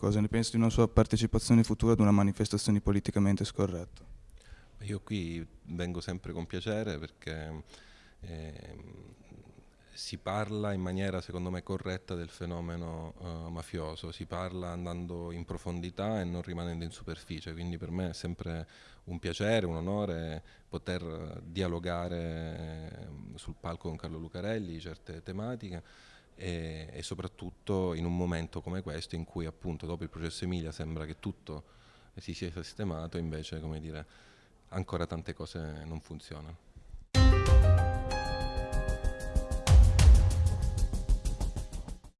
Cosa ne pensi di una sua partecipazione futura ad una manifestazione politicamente scorretta? Io qui vengo sempre con piacere perché eh, si parla in maniera secondo me corretta del fenomeno uh, mafioso, si parla andando in profondità e non rimanendo in superficie, quindi per me è sempre un piacere, un onore poter dialogare ehm, sul palco con Carlo Lucarelli certe tematiche e, e soprattutto in un momento come questo in cui appunto dopo il processo Emilia sembra che tutto si sia sistemato, invece come dire ancora tante cose non funzionano.